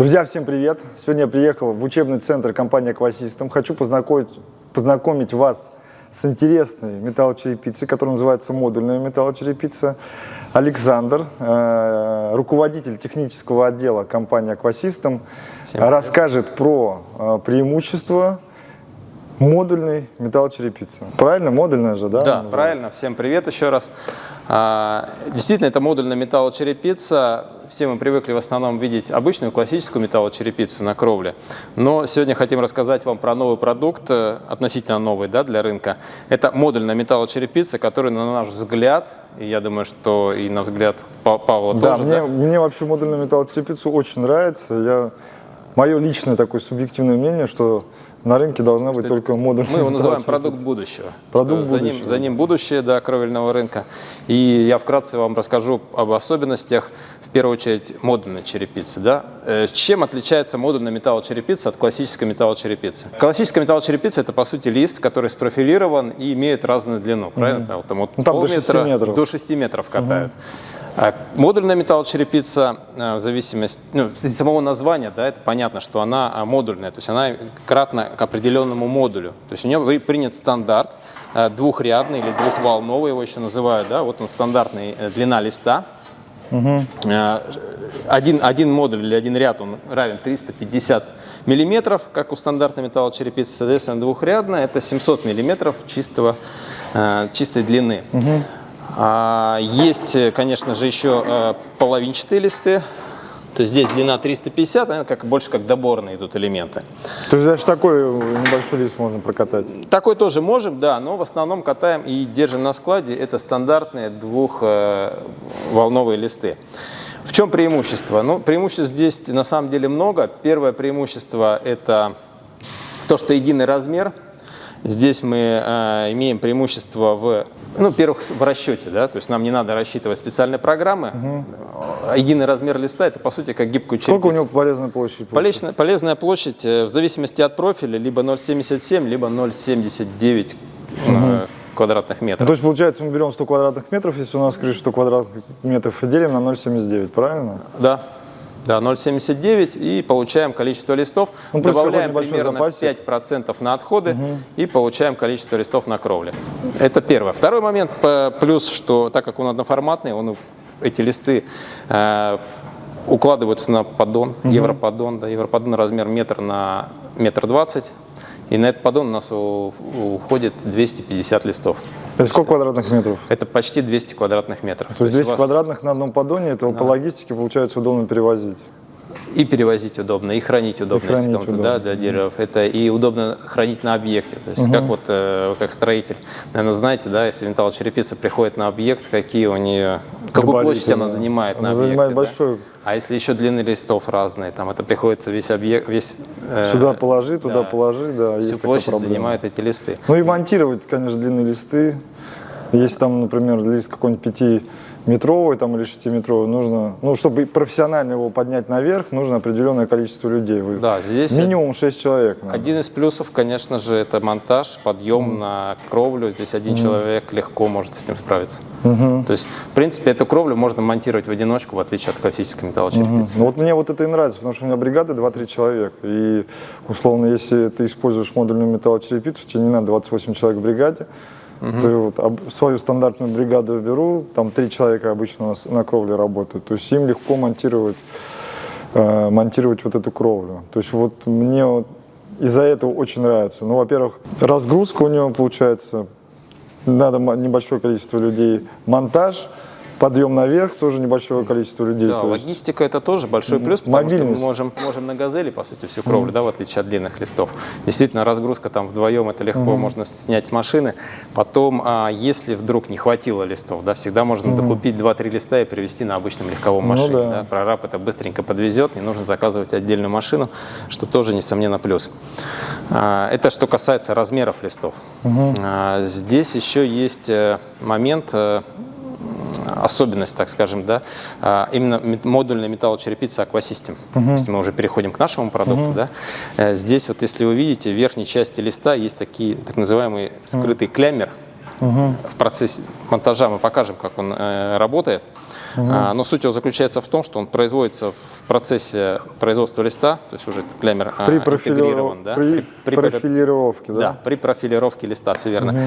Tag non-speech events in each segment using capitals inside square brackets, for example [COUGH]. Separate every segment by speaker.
Speaker 1: Друзья, всем привет! Сегодня я приехал в учебный центр компании Aquasystem. Хочу познакомить, познакомить вас с интересной металлочерепицей, которая называется модульная металлочерепица. Александр, э, руководитель технического отдела компании Aquasystem, расскажет про э, преимущества модульной металлочерепицы. Правильно? Модульная же, да?
Speaker 2: Да, правильно. Всем привет еще раз. А, действительно, это модульная металлочерепица. Все мы привыкли в основном видеть обычную классическую металлочерепицу на кровле. Но сегодня хотим рассказать вам про новый продукт, э, относительно новый да, для рынка. Это модульная металлочерепица, которая, на наш взгляд, и я думаю, что и на взгляд Павла
Speaker 1: да,
Speaker 2: тоже.
Speaker 1: Мне, да, мне вообще модульная металлочерепица очень нравится. Я, мое личное такое субъективное мнение, что на рынке должна быть только модульная.
Speaker 2: Мы его [LAUGHS] называем продукт будущего.
Speaker 1: Продукт
Speaker 2: за
Speaker 1: будущего.
Speaker 2: Ним, за ним будущее да, кровельного рынка. И я вкратце вам расскажу об особенностях, в первую очередь, модульной черепицы. Да? Э, чем отличается модульная металлочерепица от классической металлочерепицы? Классическая металлочерепица – это, по сути, лист, который спрофилирован и имеет разную длину. Правильно, Павел? Там,
Speaker 1: от ну, там до 6 метров.
Speaker 2: До 6 метров катают. Угу. А модульная металлочерепица, э, в зависимости, ну, из самого названия, да, это понятно, что она а, модульная, то есть она кратна к определенному модулю. То есть у нее принят стандарт двухрядный или двухволновый, его еще называют, да, вот он стандартный э, длина листа. Угу. Один, один модуль или один ряд он равен 350 миллиметров, как у стандартной металлочерепицы, соответственно, двухрядная это 700 миллиметров чистого, чистой длины. Угу. А, есть, конечно же, еще э, половинчатые листы. То есть здесь длина 350, наверное, как, больше как доборные идут элементы.
Speaker 1: То есть даже такой небольшой лист можно прокатать?
Speaker 2: Такой тоже можем, да, но в основном катаем и держим на складе. Это стандартные двухволновые листы. В чем преимущество? Ну, преимуществ здесь на самом деле много. Первое преимущество – это то, что единый размер – Здесь мы э, имеем преимущество в, ну, первых в расчете, да, то есть нам не надо рассчитывать специальные программы. Угу. Единый размер листа это по сути как гибкую черепицу.
Speaker 1: Сколько у него полезная площадь?
Speaker 2: Полезная, полезная площадь э, в зависимости от профиля либо 0,77, либо 0,79 угу. э, квадратных метров.
Speaker 1: То есть, получается, мы берем 100 квадратных метров, если у нас крыша 100 квадратных метров, и делим на 0,79, правильно?
Speaker 2: Да. Да, 0,79 и получаем количество листов, ну, добавляем примерно запасик. 5% на отходы угу. и получаем количество листов на кровле. Это первое. Второй момент, плюс, что так как он одноформатный, он, эти листы э, укладываются на поддон, угу. европоддон, да, европоддон размер метр на метр двадцать, и на этот поддон у нас уходит 250 листов.
Speaker 1: Это сколько квадратных метров?
Speaker 2: Это почти 200 квадратных метров.
Speaker 1: То, То есть 200 вас... квадратных на одном поддоне, это да. по логистике получается удобно перевозить?
Speaker 2: И перевозить удобно, и хранить удобно, и хранить удобно. Да, для деревьев. Это и удобно хранить на объекте. То есть угу. как вот э, как строитель, наверное, знаете, да, если металлочерепица приходит на объект, какие у нее, какую площадь она занимает она на объекте. занимает
Speaker 1: большую. Да?
Speaker 2: А если еще длины листов разные, там это приходится весь объект, весь...
Speaker 1: Э, Сюда положи, туда да, положи, да,
Speaker 2: Всю площадь занимают эти листы.
Speaker 1: Ну и монтировать, конечно, длинные листы. Если там, например, лист какой-нибудь 5 метровый там, или шестиметровый, нужно, ну, чтобы профессионально его поднять наверх, нужно определенное количество людей.
Speaker 2: Да, здесь
Speaker 1: Минимум 6 человек.
Speaker 2: Надо. Один из плюсов, конечно же, это монтаж, подъем mm. на кровлю. Здесь один mm. человек легко может с этим справиться. Mm -hmm. То есть, в принципе, эту кровлю можно монтировать в одиночку, в отличие от классической металлочерепицы. Mm -hmm.
Speaker 1: Ну, вот мне вот это и нравится, потому что у меня бригада 2-3 человека. И, условно, если ты используешь модульную металлочерепицу, тебе не надо 28 человек в бригаде, Угу. То вот, свою стандартную бригаду беру, там три человека обычно у нас на кровле работают, то есть им легко монтировать, э, монтировать вот эту кровлю. То есть вот мне вот из-за этого очень нравится. Ну, во-первых, разгрузка у него получается, надо небольшое количество людей, монтаж – подъем наверх тоже небольшое количество людей.
Speaker 2: Да, логистика это тоже большой плюс, потому Мобильность. что мы можем, можем на газели, по сути, всю кровлю, mm. да, в отличие от длинных листов. Действительно, разгрузка там вдвоем, это легко mm. можно снять с машины. Потом, а, если вдруг не хватило листов, да, всегда можно mm. докупить 2-3 листа и привезти на обычном легковом ну машине. Ну, да. Да. Прораб это быстренько подвезет, не нужно заказывать отдельную машину, что тоже, несомненно, плюс. А, это что касается размеров листов. Mm -hmm. Здесь еще есть э, момент, э, особенность, так скажем, да, а, именно модульная металлочерепица Aquasystem. Угу. Если мы уже переходим к нашему продукту, угу. да, э, здесь вот, если вы видите, в верхней части листа есть такие так называемый скрытый угу. клямер, В процессе монтажа мы покажем, как он э, работает. А, но суть его заключается в том, что он производится в процессе производства листа, то есть уже клеммер а,
Speaker 1: При,
Speaker 2: интегрирован.
Speaker 1: профилиров...
Speaker 2: Да?
Speaker 1: при,
Speaker 2: при-
Speaker 1: профилировке, да?
Speaker 2: да, при профилировке листа, все верно.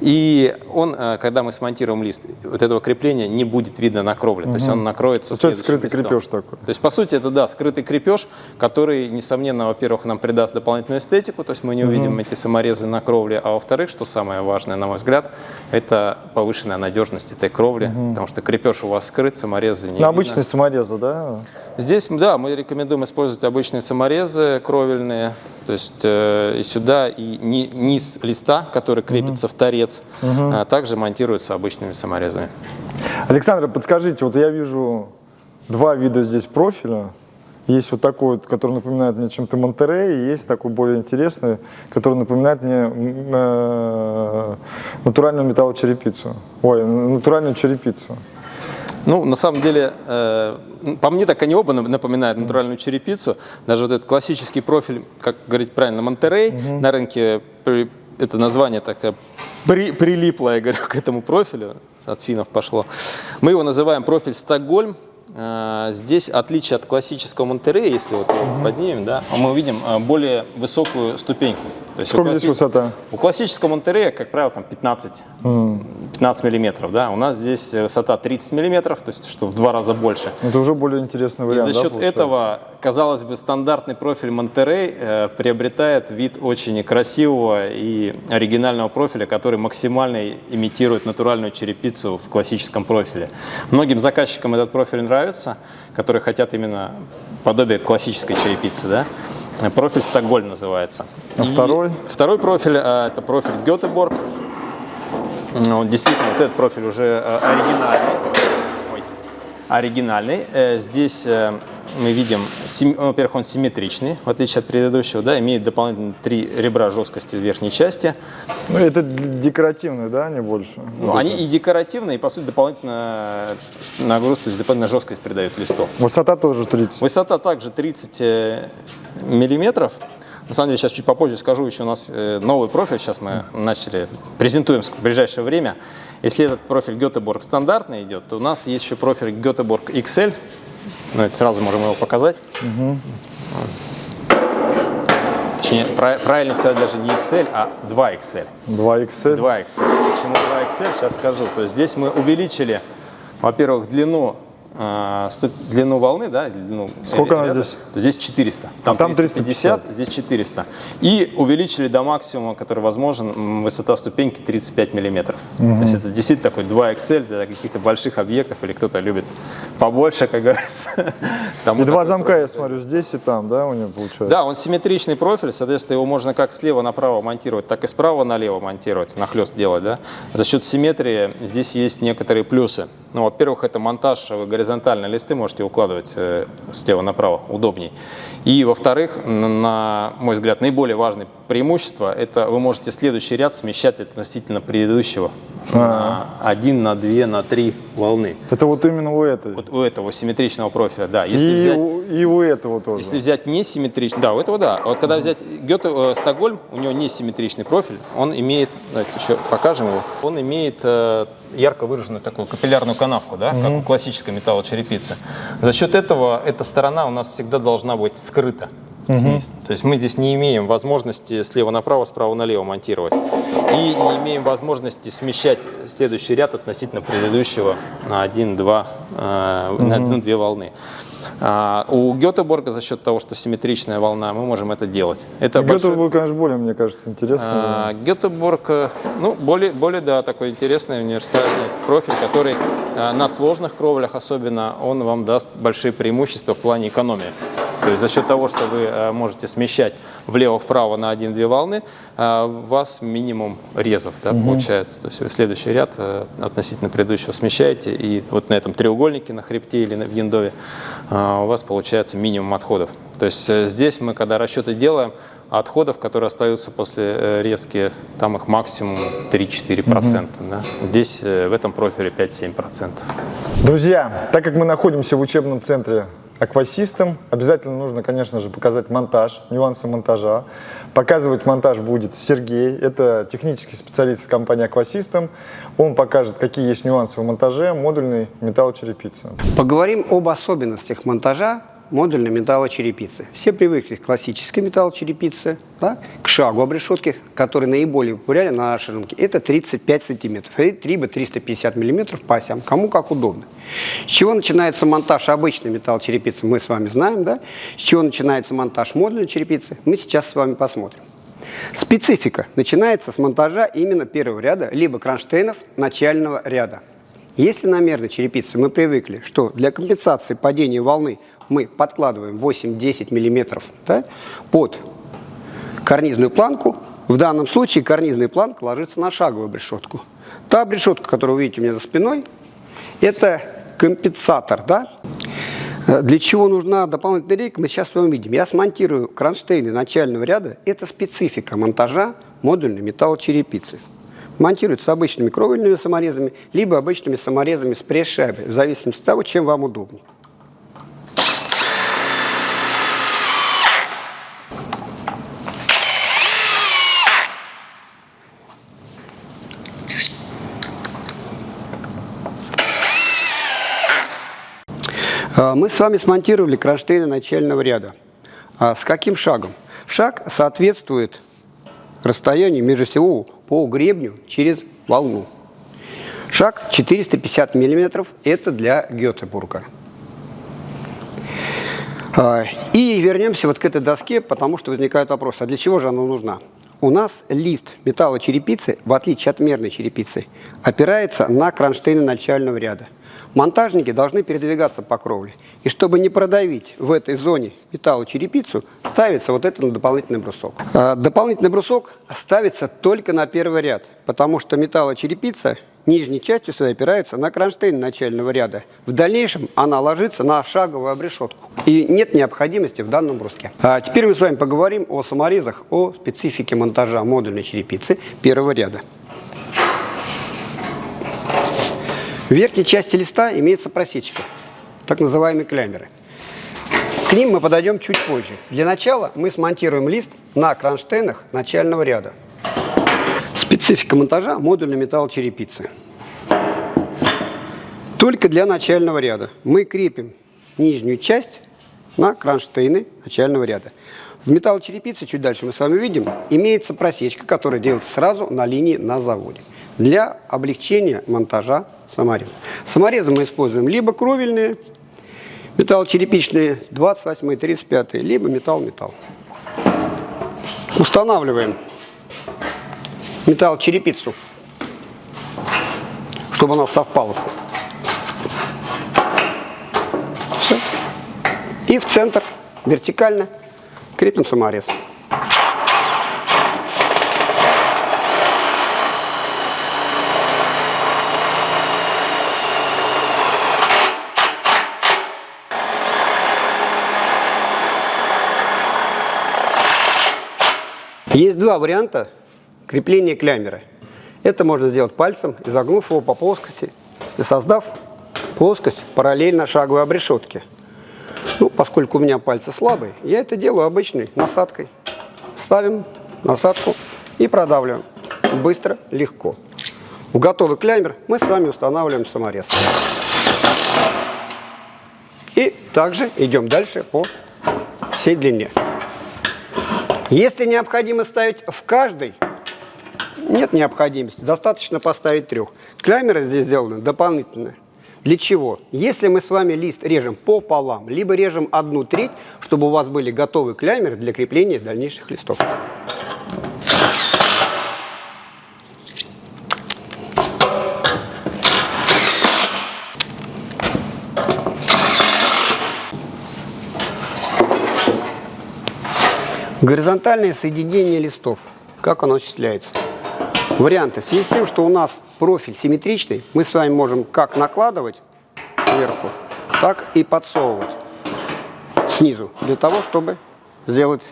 Speaker 2: И он, э, когда мы смонтируем лист, вот этого крепления не будет видно на кровле, то есть он накроется
Speaker 1: То есть скрытый
Speaker 2: листом.
Speaker 1: крепеж такой.
Speaker 2: То есть, по сути, это, да, скрытый крепеж, который, несомненно, во-первых, нам придаст дополнительную эстетику, то есть мы не увидим эти саморезы на кровле, а во-вторых, что самое важное, на мой взгляд, это повышенная надежность этой кровли, потому что крепеж у вас скрыт, саморезы не
Speaker 1: На
Speaker 2: видно.
Speaker 1: обычные саморезы, да?
Speaker 2: Здесь, да, мы рекомендуем использовать обычные саморезы кровельные, то есть э, и сюда, и ни- низ листа, который крепится в торец, а также монтируется обычными саморезами.
Speaker 1: Александр, подскажите, вот я вижу два вида здесь профиля. Есть вот такой, который напоминает мне чем-то Монтерей, и есть такой более интересный, который напоминает мне э, натуральную металлочерепицу. Ой, натуральную черепицу.
Speaker 2: Ну, на самом деле, э, по мне так они оба нап- напоминают натуральную черепицу. Даже вот этот классический профиль, как говорить правильно, Монтерей, на рынке это название такое при- прилипло, я говорю, [LAUGHS] к этому профилю, от финнов пошло. Мы его называем профиль Стокгольм. Э, Здесь отличие от классического Монтерея, если вот его поднимем, да, мы увидим э, более высокую ступеньку. То есть у
Speaker 1: Сколько здесь
Speaker 2: класси-
Speaker 1: высота?
Speaker 2: у классического Монтерея, как правило, там 15, 15 миллиметров, да, у нас здесь э, высота 30 миллиметров, то есть что в два раза больше.
Speaker 1: Это уже более интересный
Speaker 2: И
Speaker 1: вариант,
Speaker 2: за
Speaker 1: да,
Speaker 2: счет
Speaker 1: получается?
Speaker 2: этого, казалось бы, стандартный профиль Монтерей э, приобретает вид очень красивого и оригинального профиля, который максимально имитирует натуральную черепицу в классическом профиле. Многим заказчикам этот профиль нравится, которые хотят именно подобие классической черепицы, да. Профиль Стокгольм называется.
Speaker 1: А второй?
Speaker 2: Второй профиль э, это профиль Гетеборг. Ну, действительно, вот этот профиль уже э, оригинальный. Ой. Оригинальный. Э, Здесь э, мы видим, во-первых, он симметричный, в отличие от предыдущего, да, имеет дополнительно три ребра жесткости в верхней части.
Speaker 1: Ну, это декоративные, да, не больше?
Speaker 2: Ну,
Speaker 1: Вот
Speaker 2: они
Speaker 1: это.
Speaker 2: и декоративные, и, по сути, дополнительно нагрузку, то есть дополнительно жесткость придают листу.
Speaker 1: Высота тоже 30.
Speaker 2: Высота также 30 э, миллиметров. На самом деле, сейчас чуть попозже скажу, еще у нас э, новый профиль, сейчас мы начали, презентуем в ближайшее время. Если этот профиль Göteborg стандартный идет, то у нас есть еще профиль Göteborg XL. Ну, это сразу можем его показать. Точнее, пра- правильно сказать даже не XL, а 2XL.
Speaker 1: 2XL.
Speaker 2: 2XL. Почему 2XL? Сейчас скажу. То есть здесь мы увеличили, во-первых, длину, э, ступ- длину волны, да, длину
Speaker 1: Сколько
Speaker 2: ря-
Speaker 1: она
Speaker 2: ряда.
Speaker 1: здесь?
Speaker 2: Здесь 400. Там,
Speaker 1: там
Speaker 2: 350, здесь 400. И увеличили до максимума, который возможен, высота ступеньки 35 миллиметров. То есть это действительно такой 2XL для каких-то больших объектов, или кто-то любит побольше, как говорится. [LAUGHS] Тому
Speaker 1: И два замка, я смотрю, здесь и там, да, у него получается?
Speaker 2: да, он симметричный профиль, соответственно, его можно как слева направо монтировать, так и справа налево монтировать, нахлест делать. Да? За счет симметрии здесь есть некоторые плюсы. Ну, во-первых, это монтаж, горизонтально листы можете укладывать э, слева направо, удобней. И, во-вторых, на мой взгляд, наиболее важное преимущество, это вы можете следующий ряд смещать относительно предыдущего на один, на две, на три волны.
Speaker 1: Это вот именно у этой.
Speaker 2: Вот у этого симметричного профиля, да. Если
Speaker 1: и,
Speaker 2: взять...
Speaker 1: у, и у этого тоже.
Speaker 2: Если взять несимметричный, да, у этого да. А Вот когда взять Гёте, э, Стокгольм, у него несимметричный профиль, он имеет, давайте еще покажем его, он имеет э, ярко выраженную такую капиллярную канавку, да, как у классической металлочерепицы. За счет этого эта сторона у нас всегда должна быть скрыта. Здесь. То есть мы здесь не имеем возможности слева направо, справа налево монтировать. И не имеем возможности смещать следующий ряд относительно предыдущего на один-два, э, на одну-две волны. А, у Гетеборга за счет того, что симметричная волна, мы можем это делать. Это большой-
Speaker 1: был, конечно, более, мне кажется, интересно.
Speaker 2: а, Гетеборг, э, ну, более, более, да, такой интересный универсальный профиль, который э, на сложных кровлях особенно, он вам даст большие преимущества в плане экономии. То есть за счет того, что вы э, можете смещать влево-вправо на 1-2 волны, э, у вас минимум резов да, получается. То есть вы следующий ряд э, относительно предыдущего смещаете, и вот на этом треугольнике на хребте или в яндове э, у вас получается минимум отходов. То есть э, здесь мы, когда расчеты делаем, отходов, которые остаются после э, резки, там их максимум 3-4%. Да? Здесь э, в этом профиле 5-7%.
Speaker 1: Друзья, так как мы находимся в учебном центре аквасистем. Обязательно нужно, конечно же, показать монтаж, нюансы монтажа. Показывать монтаж будет Сергей, это технический специалист компании Аквасистем. Он покажет, какие есть нюансы в монтаже модульной металлочерепицы.
Speaker 3: Поговорим об особенностях монтажа модульной металлочерепицы. Все привыкли к классической металлочерепице, да, к шагу обрешетки, который наиболее популярен на нашем рынке. Это 35 сантиметров, либо 350 миллиметров по осям, кому как удобно. С чего начинается монтаж обычной металлочерепицы, мы с вами знаем. Да? С чего начинается монтаж модульной черепицы, мы сейчас с вами посмотрим. Специфика начинается с монтажа именно первого ряда, либо кронштейнов начального ряда. Если на мерной черепице мы привыкли, что для компенсации падения волны мы подкладываем 8-10 мм да, под карнизную планку, в данном случае карнизная планка ложится на шаговую обрешетку. Та обрешетка, которую вы видите у меня за спиной, это компенсатор. Да? Для чего нужна дополнительная рейка, мы сейчас с вами видим. Я смонтирую кронштейны начального ряда. Это специфика монтажа модульной металлочерепицы. Монтируется обычными кровельными саморезами, либо обычными саморезами с пресс-шайбой, в зависимости от того, чем вам удобнее. Мы с вами смонтировали кронштейны начального ряда. А с каким шагом? Шаг соответствует расстоянию между всего по гребню через волну. Шаг 450 мм – это для Гетебурга. А, и вернемся вот к этой доске, потому что возникают вопросы, а для чего же она нужна? У нас лист металлочерепицы, в отличие от мерной черепицы, опирается на кронштейны начального ряда. Монтажники должны передвигаться по кровле. И чтобы не продавить в этой зоне металлочерепицу, ставится вот этот дополнительный брусок. А дополнительный брусок ставится только на первый ряд, потому что металлочерепица нижней частью своей опирается на кронштейн начального ряда. В дальнейшем она ложится на шаговую обрешетку. И нет необходимости в данном бруске. А теперь мы с вами поговорим о саморезах, о специфике монтажа модульной черепицы первого ряда. В верхней части листа имеется просечка, так называемые клямеры. К ним мы подойдем чуть позже. Для начала мы смонтируем лист на кронштейнах начального ряда. Специфика монтажа модульной металлочерепицы. Только для начального ряда мы крепим нижнюю часть на кронштейны начального ряда. В металлочерепице, чуть дальше мы с вами видим, имеется просечка, которая делается сразу на линии на заводе для облегчения монтажа самореза. Саморезы мы используем либо кровельные, металлочерепичные 28 35 либо металл-металл. Устанавливаем металлочерепицу, чтобы она совпала. Все. И в центр вертикально крепим саморез. Есть два варианта крепления клямера. Это можно сделать пальцем, изогнув его по плоскости и создав плоскость параллельно шаговой обрешетке. Ну, поскольку у меня пальцы слабые, я это делаю обычной насадкой. Ставим насадку и продавливаем. Быстро, легко. В готовый клямер мы с вами устанавливаем саморез. И также идем дальше по всей длине. Если необходимо ставить в каждой, нет необходимости, достаточно поставить трех. Клямеры здесь сделаны дополнительно. Для чего? Если мы с вами лист режем пополам, либо режем одну треть, чтобы у вас были готовы клямеры для крепления дальнейших листов. Горизонтальное соединение листов. Как оно осуществляется? Варианты. В связи с тем, что у нас профиль симметричный, мы с вами можем как накладывать сверху, так и подсовывать снизу, для того, чтобы сделать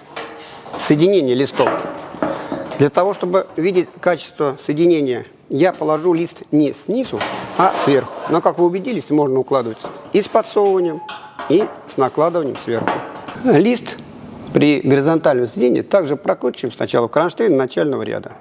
Speaker 3: соединение листов. Для того, чтобы видеть качество соединения, я положу лист не снизу, а сверху. Но, как вы убедились, можно укладывать и с подсовыванием, и с накладыванием сверху. Лист при горизонтальном сведении также прокручиваем сначала кронштейн начального ряда.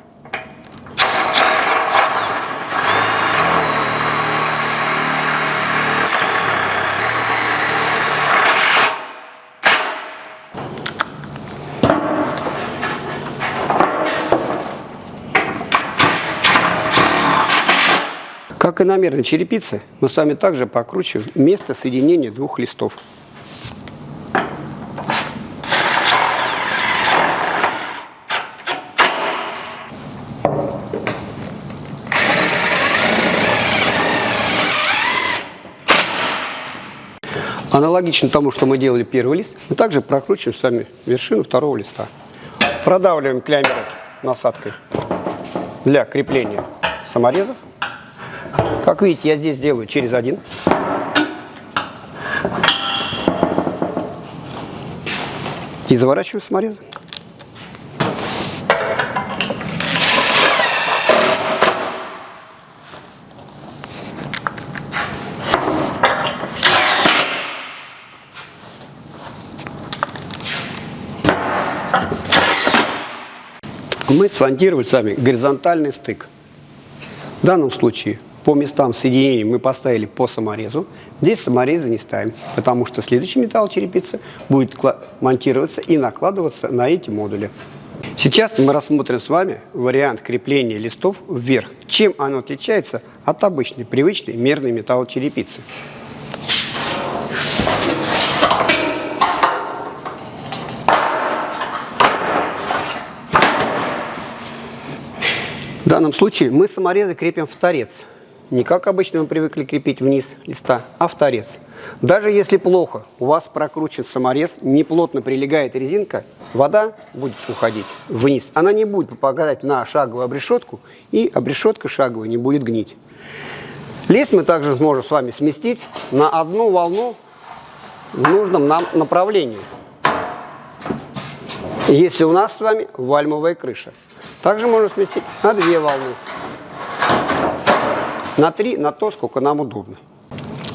Speaker 3: Как и на мерной черепице, мы с вами также покручиваем место соединения двух листов. Аналогично тому, что мы делали первый лист, мы также прокручиваем с вами вершину второго листа. Продавливаем клямеры насадкой для крепления саморезов. Как видите, я здесь делаю через один. И заворачиваю саморезы. Мы смонтировали с вами горизонтальный стык. В данном случае по местам соединения мы поставили по саморезу. Здесь саморезы не ставим, потому что следующий металл черепицы будет монтироваться и накладываться на эти модули. Сейчас мы рассмотрим с вами вариант крепления листов вверх. Чем оно отличается от обычной, привычной мерной металлочерепицы. В данном случае мы саморезы крепим в торец не как обычно мы привыкли крепить вниз листа, а в торец. Даже если плохо, у вас прокручен саморез, неплотно прилегает резинка, вода будет уходить вниз. Она не будет попадать на шаговую обрешетку, и обрешетка шаговая не будет гнить. Лист мы также сможем с вами сместить на одну волну в нужном нам направлении. Если у нас с вами вальмовая крыша. Также можно сместить на две волны на 3, на то, сколько нам удобно.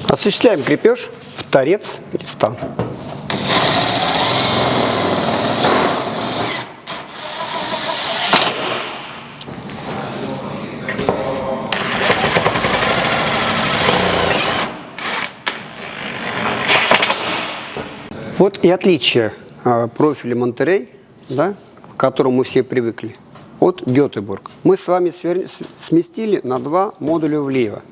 Speaker 3: Осуществляем крепеж в торец листа. Вот и отличие э, профиля Монтерей, да, к которому мы все привыкли от Гетеборг. Мы с вами сместили на два модуля влево,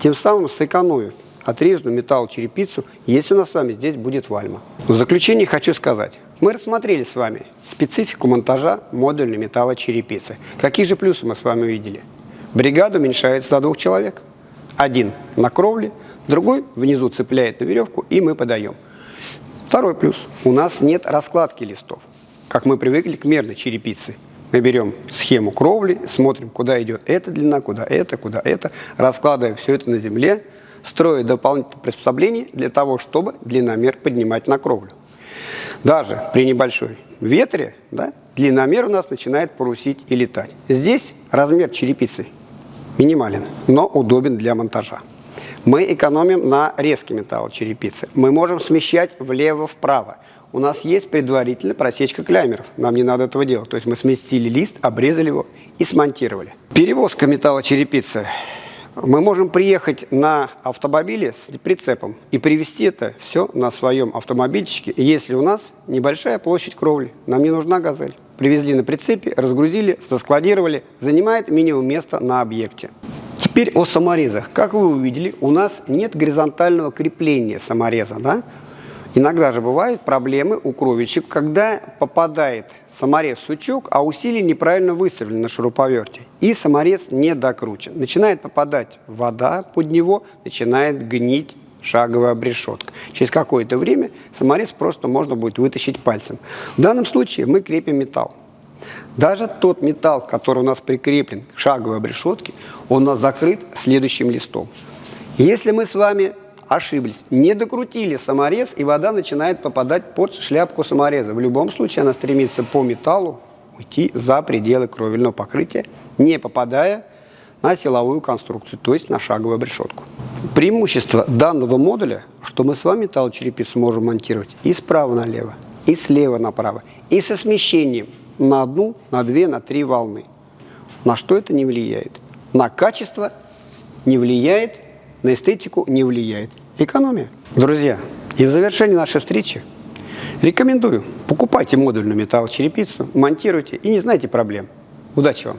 Speaker 3: тем самым сэкономив отрезанную металлочерепицу, если у нас с вами здесь будет вальма. В заключение хочу сказать, мы рассмотрели с вами специфику монтажа модульной металлочерепицы. Какие же плюсы мы с вами увидели? Бригада уменьшается до двух человек. Один на кровле, другой внизу цепляет на веревку, и мы подаем. Второй плюс. У нас нет раскладки листов, как мы привыкли к мерной черепице. Мы берем схему кровли, смотрим, куда идет эта длина, куда это, куда это, раскладываем все это на земле, строим дополнительные приспособления для того, чтобы длинномер поднимать на кровлю. Даже при небольшой ветре да, длинномер у нас начинает парусить и летать. Здесь размер черепицы минимален, но удобен для монтажа. Мы экономим на резкий металл черепицы. Мы можем смещать влево-вправо у нас есть предварительно просечка клямеров. Нам не надо этого делать. То есть мы сместили лист, обрезали его и смонтировали. Перевозка металлочерепицы. Мы можем приехать на автомобиле с прицепом и привезти это все на своем автомобильчике, если у нас небольшая площадь кровли. Нам не нужна газель. Привезли на прицепе, разгрузили, соскладировали. Занимает минимум места на объекте. Теперь о саморезах. Как вы увидели, у нас нет горизонтального крепления самореза. Да? Иногда же бывают проблемы у кровельщиков, когда попадает саморез в сучок, а усилие неправильно выставлены на шуруповерте, и саморез не докручен. Начинает попадать вода под него, начинает гнить шаговая обрешетка. Через какое-то время саморез просто можно будет вытащить пальцем. В данном случае мы крепим металл. Даже тот металл, который у нас прикреплен к шаговой обрешетке, он у нас закрыт следующим листом. Если мы с вами ошиблись. Не докрутили саморез, и вода начинает попадать под шляпку самореза. В любом случае она стремится по металлу уйти за пределы кровельного покрытия, не попадая на силовую конструкцию, то есть на шаговую решетку. Преимущество данного модуля, что мы с вами металлочерепицу можем монтировать и справа налево, и слева направо, и со смещением на одну, на две, на три волны. На что это не влияет? На качество не влияет, на эстетику не влияет. Экономия. Друзья, и в завершении нашей встречи рекомендую, покупайте модульную металлочерепицу, монтируйте и не знайте проблем. Удачи вам!